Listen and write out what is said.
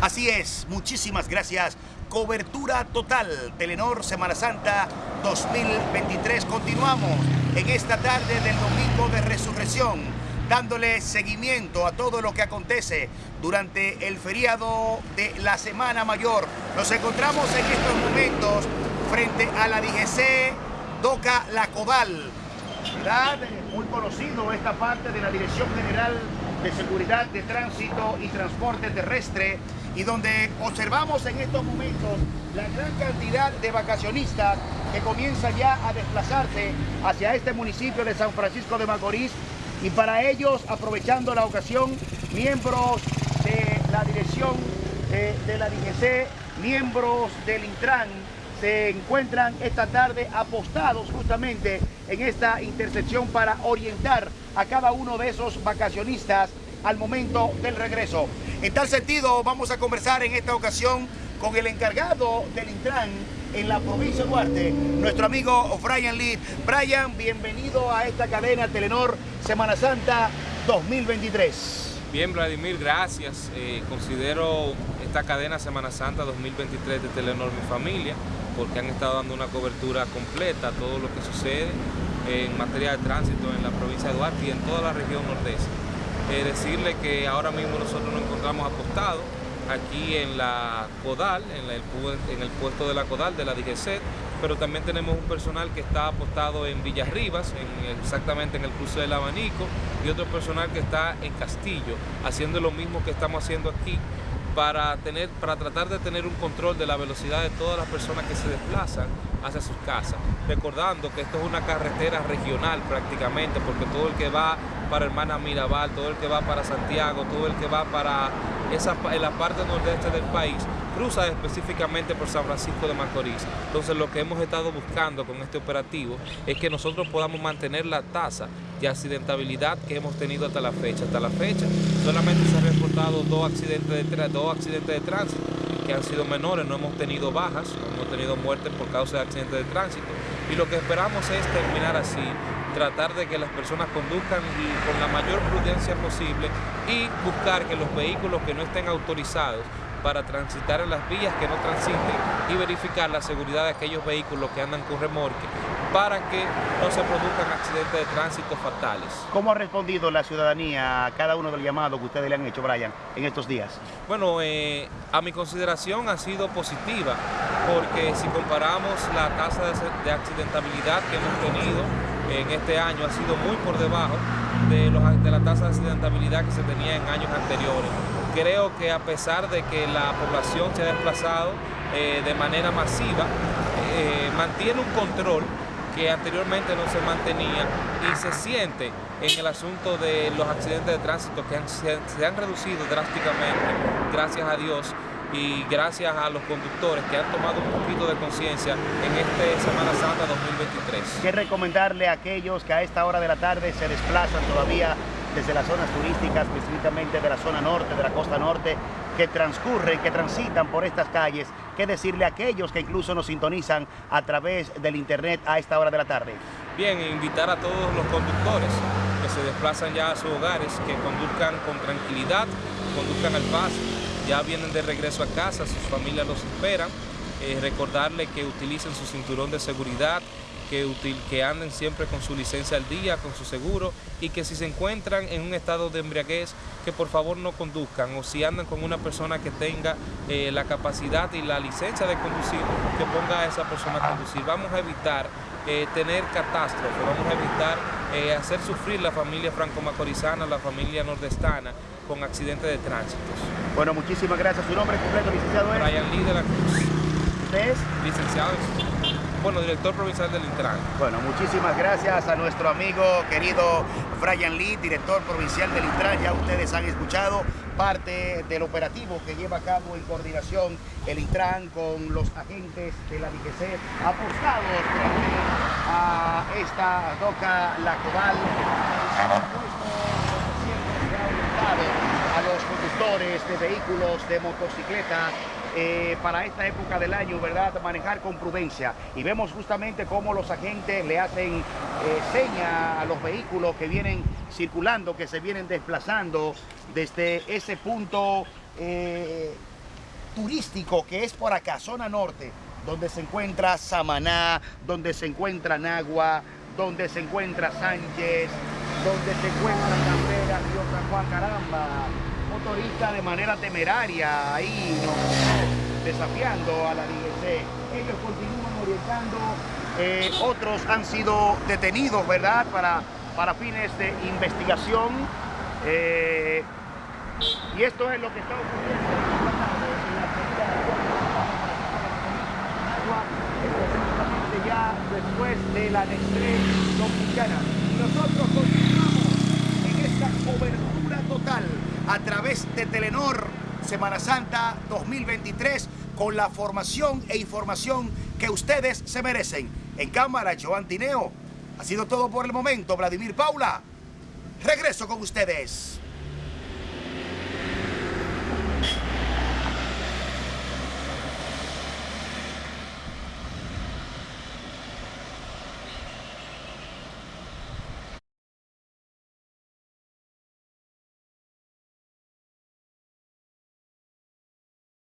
Así es, muchísimas gracias. Cobertura total, Telenor Semana Santa 2023. Continuamos en esta tarde del domingo de resurrección, dándole seguimiento a todo lo que acontece durante el feriado de la Semana Mayor. Nos encontramos en estos momentos frente a la DGC Doca La Codal. ¿verdad? Muy conocido esta parte de la Dirección General de Seguridad de Tránsito y Transporte Terrestre y donde observamos en estos momentos la gran cantidad de vacacionistas que comienzan ya a desplazarse hacia este municipio de San Francisco de Macorís. Y para ellos, aprovechando la ocasión, miembros de la dirección eh, de la DGC, miembros del Intran, se encuentran esta tarde apostados justamente en esta intersección para orientar a cada uno de esos vacacionistas al momento del regreso. En tal sentido, vamos a conversar en esta ocasión con el encargado del Intran en la provincia de Duarte, nuestro amigo Brian Lee. Brian, bienvenido a esta cadena Telenor Semana Santa 2023. Bien, Vladimir, gracias. Eh, considero esta cadena Semana Santa 2023 de Telenor Mi Familia porque han estado dando una cobertura completa a todo lo que sucede en materia de tránsito en la provincia de Duarte y en toda la región nordeste. Eh, decirle que ahora mismo nosotros nos encontramos apostados aquí en la CODAL, en, el, puesto de la CODAL de la DGC, pero también tenemos un personal que está apostado en Villarribas, en, exactamente en el cruce del abanico, y otro personal que está en Castillo, haciendo lo mismo que estamos haciendo aquí para, tener, para tratar de tener un control de la velocidad de todas las personas que se desplazan hacia sus casas. Recordando que esto es una carretera regional prácticamente, porque todo el que va para Hermana Mirabal, todo el que va para Santiago, todo el que va para esa, en la parte nordeste del país, cruza específicamente por San Francisco de Macorís. Entonces lo que hemos estado buscando con este operativo es que nosotros podamos mantener la tasa de accidentabilidad que hemos tenido hasta la fecha. Hasta la fecha solamente se han reportado dos accidentes de, dos accidentes de tránsito que han sido menores, no hemos tenido bajas, no hemos tenido muertes por causa de accidentes de tránsito. Y lo que esperamos es terminar así, tratar de que las personas conduzcan con la mayor prudencia posible y buscar que los vehículos que no estén autorizados para transitar en las vías que no transiten y verificar la seguridad de aquellos vehículos que andan con remorque para que no se produzcan accidentes de tránsito fatales. ¿Cómo ha respondido la ciudadanía a cada uno del llamado que ustedes le han hecho, Brian, en estos días? Bueno, eh, a mi consideración ha sido positiva, porque si comparamos la tasa de accidentabilidad que hemos tenido en este año, ha sido muy por debajo de, la tasa de accidentabilidad que se tenía en años anteriores. Creo que a pesar de que la población se ha desplazado eh, de manera masiva, eh, mantiene un control que anteriormente no se mantenía y se siente en el asunto de los accidentes de tránsito que se, han reducido drásticamente, gracias a Dios, y gracias a los conductores que han tomado un poquito de conciencia en este Semana Santa 2023. ¿Qué recomendarle a aquellos que a esta hora de la tarde se desplazan todavía desde las zonas turísticas, específicamente de la zona norte, de la costa norte, que transcurren, que transitan por estas calles, qué decirle a aquellos que incluso nos sintonizan a través del internet a esta hora de la tarde. Bien, invitar a todos los conductores que se desplazan ya a sus hogares, que conduzcan con tranquilidad, conduzcan al paso, ya vienen de regreso a casa, sus familias los esperan, eh, recordarle que utilicen su cinturón de seguridad, que, que anden siempre con su licencia al día, con su seguro y que si se encuentran en un estado de embriaguez, que por favor no conduzcan o si andan con una persona que tenga eh, la capacidad y la licencia de conducir, que ponga a esa persona a conducir. Vamos a evitar eh, tener catástrofe, vamos a evitar eh, hacer sufrir la familia franco-macorizana, la familia nordestana con accidentes de tránsito. Bueno, muchísimas gracias. ¿Su nombre completo, licenciado? Brian Lee de la Cruz. ¿Usted es? Licenciado bueno, director provincial del Intran. Bueno, muchísimas gracias a nuestro amigo querido Brian Lee, director provincial del Intran. Ya ustedes han escuchado parte del operativo que lleva a cabo en coordinación el Intran con los agentes de la DGC apostados a esta doca La Cobal. a los conductores de vehículos de motocicleta eh, para esta época del año, ¿verdad? Manejar con prudencia. Y vemos justamente cómo los agentes le hacen eh, seña a los vehículos que vienen circulando, que se vienen desplazando desde ese punto eh, turístico que es por acá, zona norte, donde se encuentra Samaná, donde se encuentra Nagua, donde se encuentra Sánchez, donde se encuentra Cabrera, Río San Juan, caramba, motorista de manera temeraria ahí, desafiando a la DGC. Ellos continúan orientando, eh, otros han sido detenidos, ¿verdad?, para, para fines de investigación. Eh, y esto es lo que está ocurriendo ya después de la Nestlé Dominicana. Nosotros continuamos en esta cobertura total a través de Telenor Semana Santa 2023 con la formación e información que ustedes se merecen. En cámara, Joan Tineo. Ha sido todo por el momento, Vladimir Paula. Regreso con ustedes.